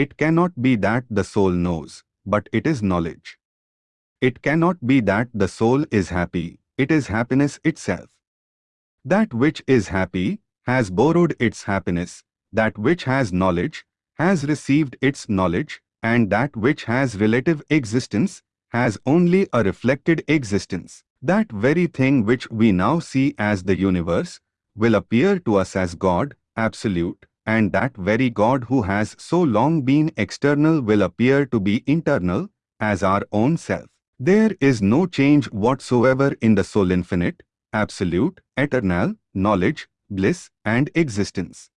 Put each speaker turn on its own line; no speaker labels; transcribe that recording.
It cannot be that the soul knows, but it is knowledge. It cannot be that the soul is happy, it is happiness itself. That which is happy has borrowed its happiness, that which has knowledge has received its knowledge, and that which has relative existence has only a reflected existence. That very thing which we now see as the universe will appear to us as God, absolute, and that very God who has so long been external will appear to be internal, as our own self. There is no change whatsoever in the soul infinite, absolute, eternal, knowledge, bliss, and existence.